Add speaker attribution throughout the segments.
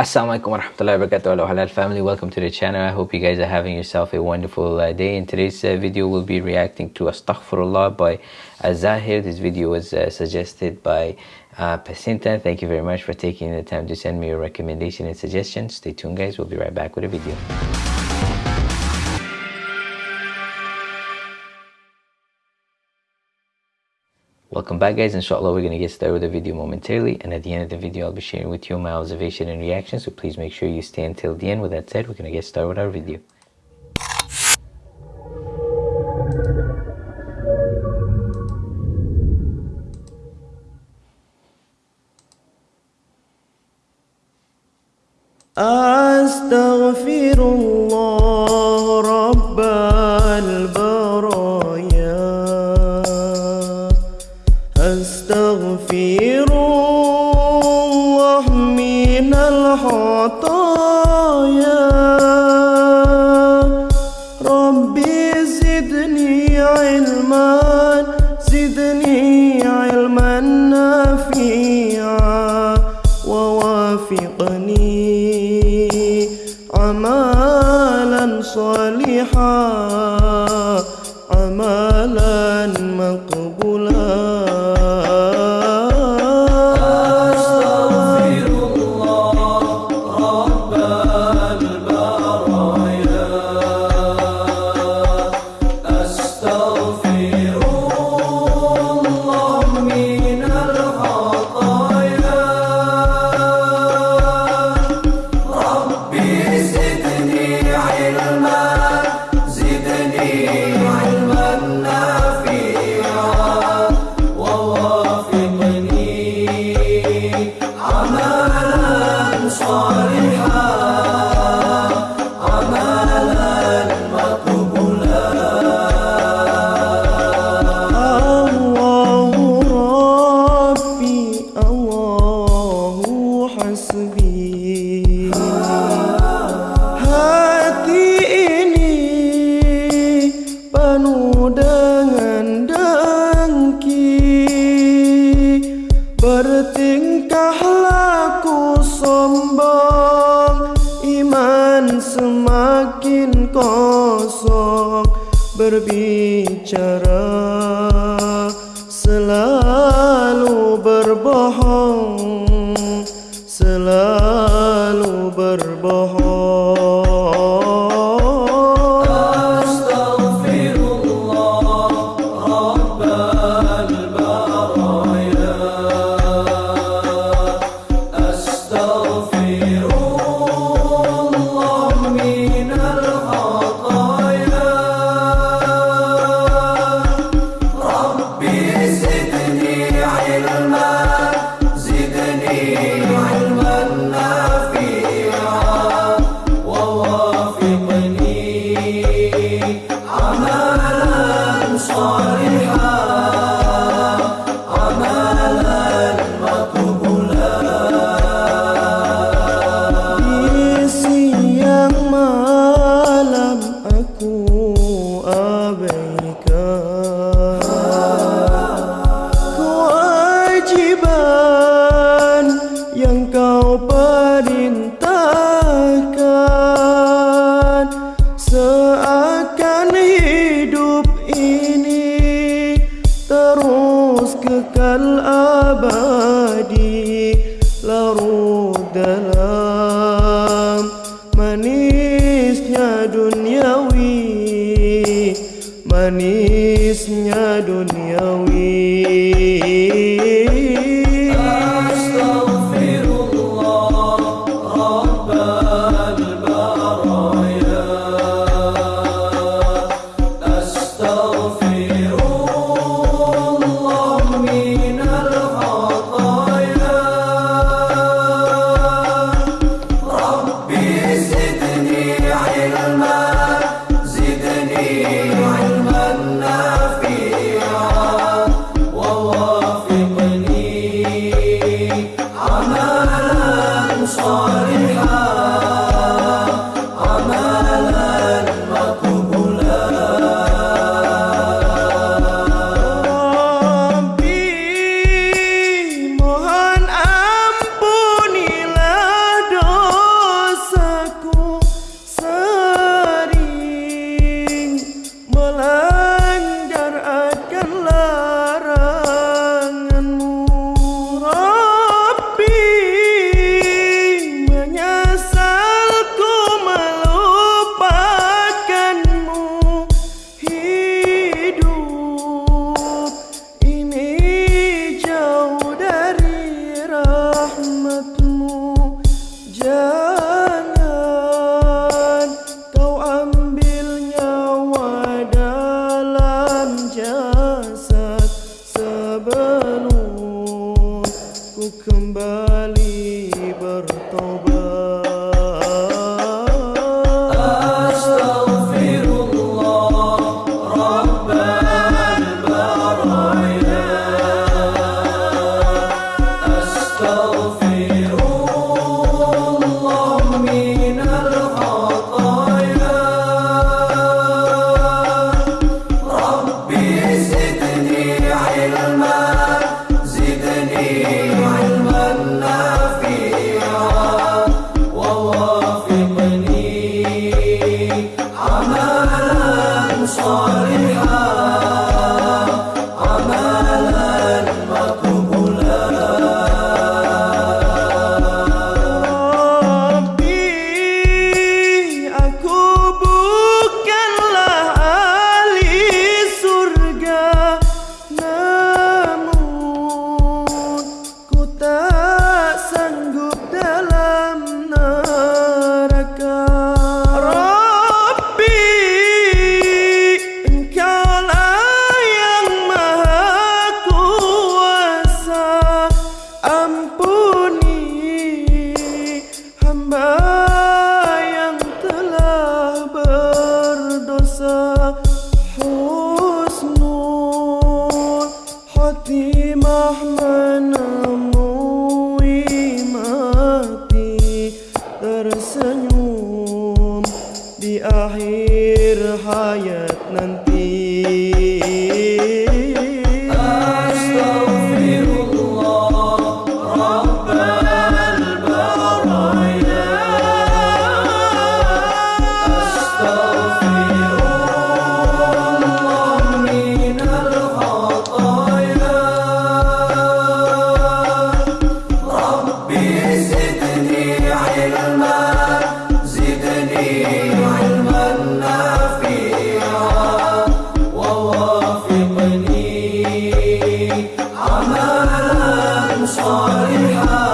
Speaker 1: Assalamualaikum warahmatullahi wabarakatuh. Hello Halal family. Welcome to the channel. I hope you guys are having yourself a wonderful uh, day. In today's uh, video we'll be reacting to Astaghfirullah by Azahir this video was uh, suggested by uh, Pacinta thank you very much for taking the time to send me your recommendation and suggestions stay tuned guys. We'll be right back with a video Welcome back guys, inshallah we're going to get started with the video momentarily and at the end of the video I'll be sharing with you my observation and reaction so please make sure you stay until the end. With that said, we're going to get started with our video.
Speaker 2: أستغفر الله خطايا ربي زدني علما زدني علما نافعا. ووافقني عملا صالحا. عملا hasbi Hati ini penuh dengan dengki. Bertingkah laku sombong Iman semakin kosong. Berbicara selalu berbohong. Selalu manisnya duniawi kembali bertobat. أعير حياتنا. انت صالحا.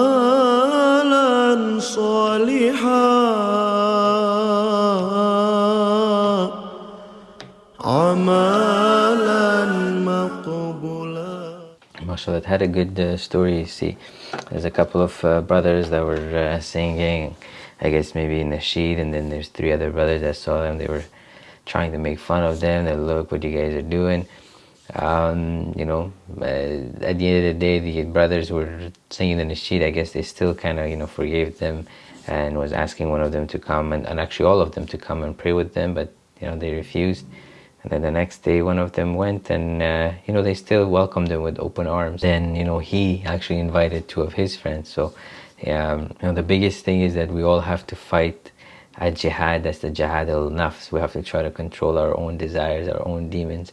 Speaker 2: عملا صالحا عملا
Speaker 1: mashallah it had a good uh, story. See there's a couple of uh, brothers that were uh, singing i guess maybe in the sheet and then there's three other brothers that saw them. They were trying to make fun of them. They look what you guys are doing. Um, you know uh, at the end of the day the brothers were singing in the sheet. I guess they still kind of you know forgave them and was asking one of them to come and, and actually all of them to come and pray with them but you know they refused and then the next day, one of them went, and uh, you know they still welcomed him with open arms. Then you know he actually invited two of his friends. So, um, you know the biggest thing is that we all have to fight a jihad. That's the jihad al nafs. We have to try to control our own desires, our own demons,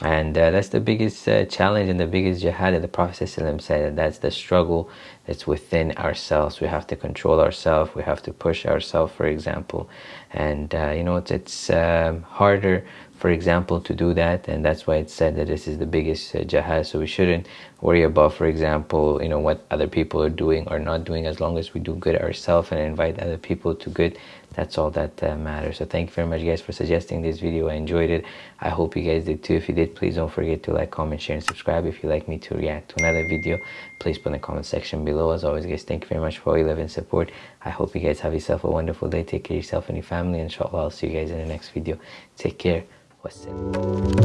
Speaker 1: and uh, that's the biggest uh, challenge and the biggest jihad that the Prophet said. That that's the struggle that's within ourselves. We have to control ourselves. We have to push ourselves, for example, and uh, you know it's it's um, harder for example, to do that, and that's why it's said that this is the biggest uh, jihad. So we shouldn't worry about, for example, you know what other people are doing or not doing. As long as we do good ourselves and invite other people to good, that's all that uh, matters. So thank you very much, guys, for suggesting this video. I enjoyed it. I hope you guys did too. If you did, please don't forget to like, comment, share, and subscribe. If you'd like me to react to another video, please put in the comment section below. As always, guys, thank you very much for all your love and support. I hope you guys have yourself a wonderful day. Take care of yourself and your family. Inshallah, I'll see you guys in the next video. Take care question.